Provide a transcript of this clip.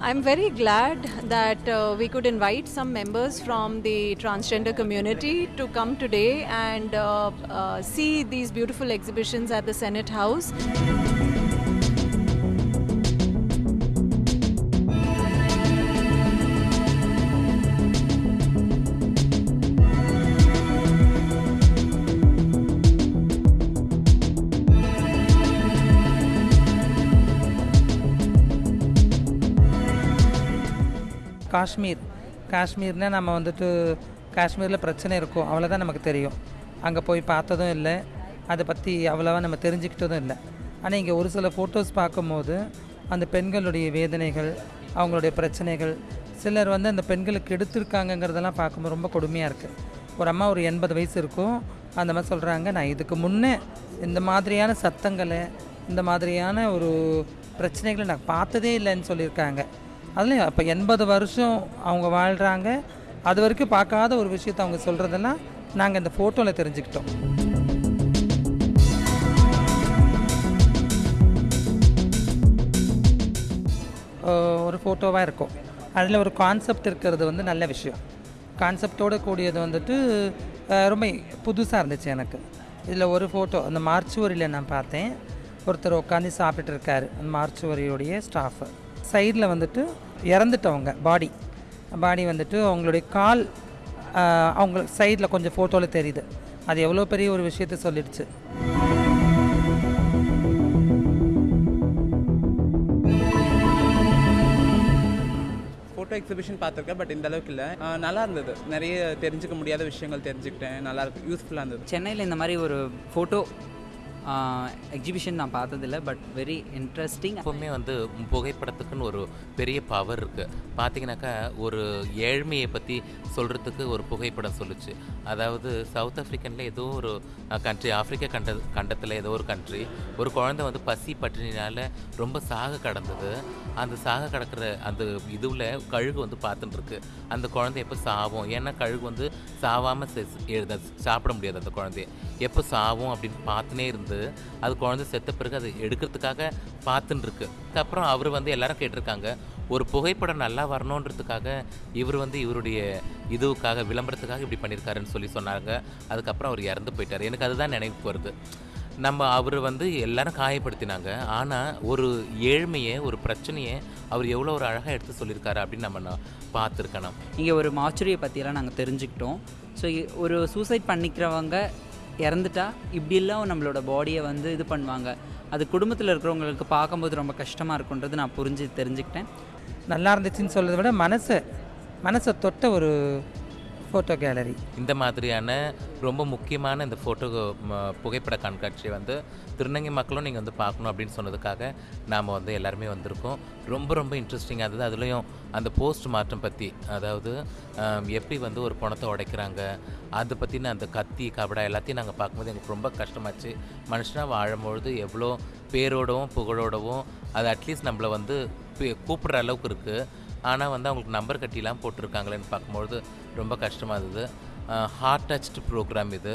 I'm very glad that uh, we could invite some members from the transgender community to come today and uh, uh, see these beautiful exhibitions at the Senate House. Kashmir. காஷ்மீர்னால் நம்ம வந்துட்டு காஷ்மீரில் பிரச்சனை இருக்கும். அவ்வளோதான் நமக்கு தெரியும். அங்கே போய் பார்த்ததும் இல்லை. அதை பற்றி அவ்வளோவா நம்ம தெரிஞ்சுக்கிட்டதும் இல்லை. ஆனால் இங்கே ஒரு சில ஃபோட்டோஸ் பார்க்கும்போது அந்த பெண்களுடைய வேதனைகள் அவங்களுடைய பிரச்சனைகள் சிலர் வந்து அந்த பெண்களுக்கு எடுத்திருக்காங்கங்கிறதெல்லாம் பார்க்கும்போது ரொம்ப கொடுமையாக இருக்குது ஒரு அம்மா ஒரு எண்பது வயசு இருக்கும். அந்த மாதிரி சொல்கிறாங்க நான் இதுக்கு முன்னே இந்த மாதிரியான சத்தங்களை இந்த மாதிரியான ஒரு பிரச்சனைகளை நான் பார்த்ததே இல்லைன்னு சொல்லியிருக்காங்க. அதுலேயும் அப்போ எண்பது வருஷம் அவங்க வாழ்கிறாங்க அது வரைக்கும் பார்க்காத ஒரு விஷயத்தை அவங்க சொல்கிறதெல்லாம் நாங்கள் இந்த ஃபோட்டோவில் தெரிஞ்சுக்கிட்டோம். ஒரு ஃபோட்டோவாக இருக்கும். அதில் ஒரு கான்செப்ட் இருக்கிறது வந்து நல்ல விஷயம். கான்செப்டோடு கூடியது வந்துட்டு ரொம்ப புதுசாக இருந்துச்சு எனக்கு. இதில் ஒரு ஃபோட்டோ அந்த மார்ச்சுவரியில் நான் பார்த்தேன். ஒருத்தர் உட்காந்து சாப்பிட்டுட்டு இருக்காரு. அந்த மார்ச்சுவரியுடைய ஸ்டாஃபு சைடில் வந்துட்டு இறந்துட்டவங்க பாடி பாடி வந்துட்டு அவங்களுடைய கால் அவங்க சைடில் கொஞ்சம் ஃபோட்டோவில் தெரியுது. அது எவ்வளோ பெரிய ஒரு விஷயத்த சொல்லிடுச்சு. ஃபோட்டோ எக்ஸிபிஷன் பார்த்துருக்கேன் பட் இந்த அளவுக்கு இல்லை. நல்லா இருந்தது. நிறைய தெரிஞ்சுக்க முடியாத விஷயங்கள் தெரிஞ்சுக்கிட்டேன். நல்லா இருக்கு. யூஸ்ஃபுல்லாக இருந்தது. சென்னையில் இந்த மாதிரி ஒரு ஃபோட்டோ எக்ஸிபிஷன் நான் பார்த்ததில்ல பட் வெரி இன்ட்ரெஸ்டிங் எப்பவுமே வந்து புகைப்படத்துக்குன்னு ஒரு பெரிய பவர் இருக்குது பார்த்தீங்கன்னாக்கா ஒரு ஏழ்மையை பற்றி சொல்கிறதுக்கு ஒரு புகைப்படம் சொல்லுச்சு. அதாவது சவுத் ஆஃப்ரிக்கனில் ஏதோ ஒரு கண்ட்ரி ஆஃப்ரிக்கா கண்ட கண்டத்தில் ஏதோ ஒரு கண்ட்ரி ஒரு குழந்தை வந்து பசி பட்டினினால் ரொம்ப சாக கடந்தது. அந்த சாக கடக்கிற அந்த இதுவில் கழுகு வந்து பார்த்துட்டுருக்கு அந்த குழந்தை எப்போ சாவும்? ஏன்னா கழுகு வந்து சாவாமல் எழுத சாப்பிட முடியாது அந்த குழந்தைய. எப்போ சாவும் அப்படின்னு பார்த்துனே இருந்து அது குழந்தை செத்த பிறகு அது எடுக்கிறதுக்காக பார்த்துன்னு இருக்கு அவர் வந்து எல்லாரும் கேட்டிருக்காங்க ஒரு புகைப்படம் நல்லா வரணுன்றதுக்காக இவர் வந்து இவருடைய இதுவுக்காக விளம்பரத்துக்காக இப்படி பண்ணியிருக்காருன்னு சொல்லி சொன்னாங்க. அதுக்கப்புறம் அவர் இறந்து போயிட்டார். எனக்கு அதுதான் நினைவுக்கு வருது. நம்ம அவர் வந்து எல்லாரும் காயப்படுத்தினாங்க. ஆனால் ஒரு ஏழ்மையை ஒரு பிரச்சனையை அவர் எவ்வளோ ஒரு அழகாக எடுத்து சொல்லியிருக்காரு அப்படின்னு நம்ம நான் பார்த்துருக்கணும். இங்கே ஒரு மாச்சுரியை பற்றியெல்லாம் நாங்கள் தெரிஞ்சுக்கிட்டோம். ஸோ ஒரு சூசைட் பண்ணிக்கிறவங்க இறந்துட்டா இப்படியெல்லாம் நம்மளோட பாடியை வந்து இது பண்ணுவாங்க. அது குடும்பத்தில் இருக்கிறவங்களுக்கு பார்க்கும்போது ரொம்ப கஷ்டமாக இருக்குன்றது நான் புரிஞ்சு தெரிஞ்சுக்கிட்டேன். நல்லா இருந்துச்சுன்னு சொல்கிறத விட மனசை மனசை தொட்ட ஒரு ஃபோட்டோ கேலரி இந்த மாதிரியான ரொம்ப முக்கியமான இந்த ஃபோட்டோ புகைப்பட கண்காட்சியை வந்து திருநங்கை மக்களும் நீங்கள் வந்து பார்க்கணும் அப்படின்னு சொன்னதுக்காக நாம் வந்து எல்லாருமே வந்திருக்கோம். ரொம்ப ரொம்ப இன்ட்ரெஸ்டிங்காக இருந்தது. அதுலேயும் அந்த போஸ்ட் மாற்றம் பற்றி அதாவது எப்படி வந்து ஒரு பணத்தை உடைக்கிறாங்க அதை பற்றின அந்த கத்தி கபடா எல்லாத்தையும் நாங்கள் பார்க்கும்போது எங்களுக்கு ரொம்ப கஷ்டமாச்சு. மனுஷனாக வாழும்பொழுது எவ்வளோ பேரோடவும் புகழோடவும் அது அட்லீஸ்ட் நம்மளை வந்து கூப்பிடுற அளவுக்கு இருக்குது ஆனால் வந்து அவங்களுக்கு நம்பர் கட்டிலாம் போட்டிருக்காங்களேன்னு பார்க்கும்பொழுது ரொம்ப கஷ்டமாக இருந்தது. ஹார்ட் டச்டு ப்ரோக்ராம் இது.